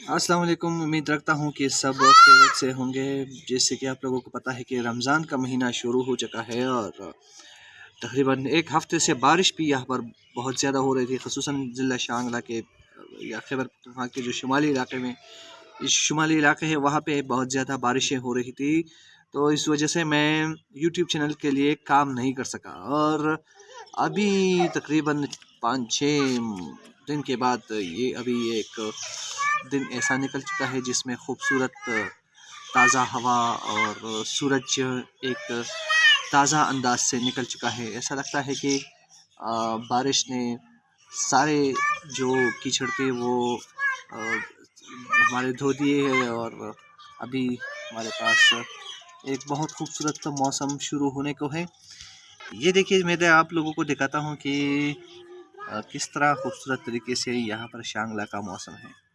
السلام علیکم، امید رکھتا ہوں کہ سب خیرت سے ہوں گے۔ جیسے کہ آپ لوگوں کو پتہ ہے کہ رمضان کا مہینہ شروع ہو چکا ہے اور تقریباً ایک ہفتے سے بارش بھی یہاں پر بہت زیادہ ہو رہی تھی، خصوصاً ضلع شانگلہ کے یا خیبر پختونخوا کے جو شمالی علاقے میں شمالی علاقے ہے، وہاں پہ بہت زیادہ بارشیں ہو رہی تھی۔ تو اس وجہ سے میں یوٹیوب چینل کے لیے کام نہیں کر سکا۔ اور ابھی تقریباً پانچ چھ دن کے بعد یہ ابھی ایک دن ایسا نکل چکا ہے جس میں خوبصورت تازہ ہوا اور سورج ایک تازہ انداز سے نکل چکا ہے۔ ایسا لگتا ہے کہ بارش نے سارے جو کیچڑ تھے وہ ہمارے دھو دیے ہیں اور ابھی ہمارے پاس ایک بہت خوبصورت موسم شروع ہونے کو ہے۔ یہ دیکھیے، میں آپ لوگوں کو دکھاتا ہوں کہ کس طرح خوبصورت طریقے سے یہاں پر شانگلہ کا موسم ہے۔